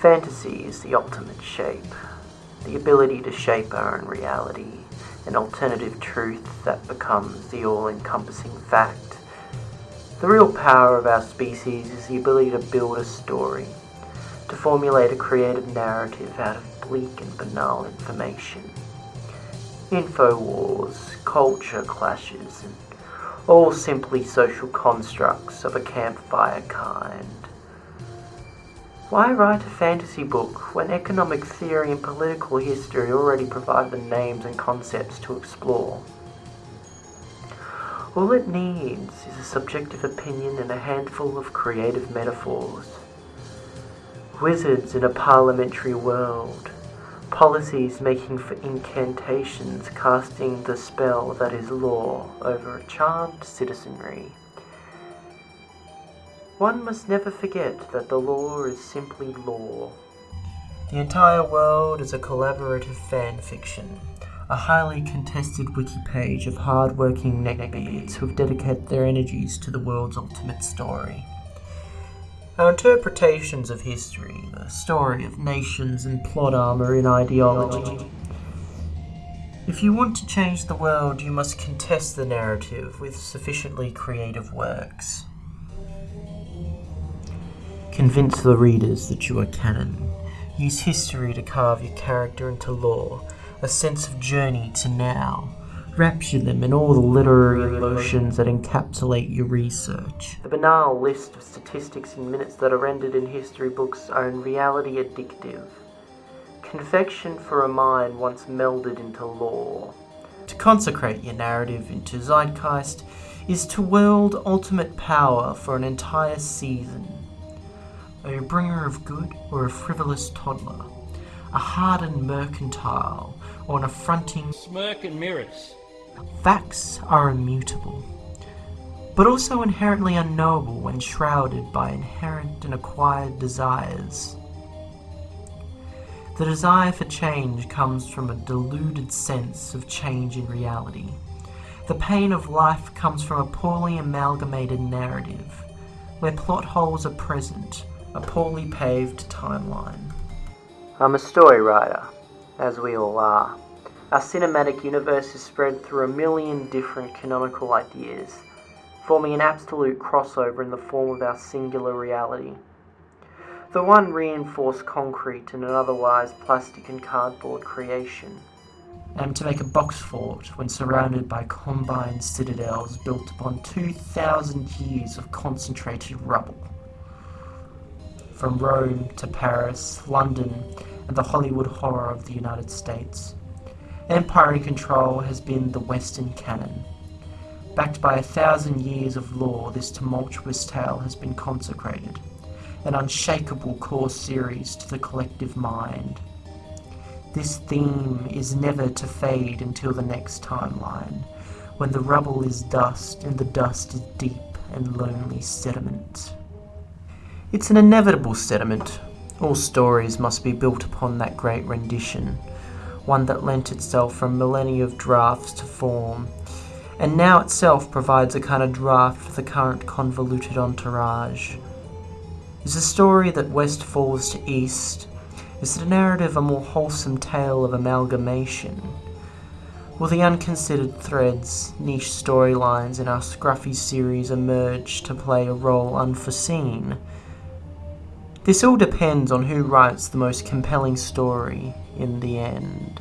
Fantasy is the ultimate shape, the ability to shape our own reality, an alternative truth that becomes the all-encompassing fact. The real power of our species is the ability to build a story, to formulate a creative narrative out of bleak and banal information. Info wars, culture clashes, and all simply social constructs of a campfire kind. Why write a fantasy book when economic theory and political history already provide the names and concepts to explore? All it needs is a subjective opinion and a handful of creative metaphors. Wizards in a parliamentary world, policies making for incantations casting the spell that is law over a charmed citizenry. One must never forget that the law is simply law. The entire world is a collaborative fan fiction, a highly contested wiki page of hard-working neckbeards who have dedicated their energies to the world's ultimate story. Our interpretations of history, the story of nations and plot armor in ideology. If you want to change the world, you must contest the narrative with sufficiently creative works. Convince the readers that you are canon. Use history to carve your character into lore, a sense of journey to now. Rapture them in all the literary emotions that encapsulate your research. The banal list of statistics and minutes that are rendered in history books are in reality addictive. Confection for a mind once melded into lore. To consecrate your narrative into zeitgeist is to wield ultimate power for an entire season a bringer of good or a frivolous toddler, a hardened mercantile or an affronting smirk and mirrors. Facts are immutable, but also inherently unknowable when shrouded by inherent and acquired desires. The desire for change comes from a deluded sense of change in reality. The pain of life comes from a poorly amalgamated narrative, where plot holes are present a poorly paved timeline. I'm a story writer, as we all are. Our cinematic universe is spread through a million different canonical ideas, forming an absolute crossover in the form of our singular reality. The one reinforced concrete and an otherwise plastic and cardboard creation. And to make a box fort when surrounded by combined citadels built upon 2,000 years of concentrated rubble from Rome to Paris, London, and the Hollywood horror of the United States. Empire in control has been the Western canon. Backed by a thousand years of lore, this tumultuous tale has been consecrated, an unshakable core series to the collective mind. This theme is never to fade until the next timeline, when the rubble is dust and the dust is deep and lonely sediment. It's an inevitable sediment. All stories must be built upon that great rendition, one that lent itself from millennia of drafts to form, and now itself provides a kind of draft for the current convoluted entourage. Is the story that west falls to east? Is the narrative a more wholesome tale of amalgamation? Will the unconsidered threads, niche storylines in our scruffy series emerge to play a role unforeseen? This all depends on who writes the most compelling story in the end.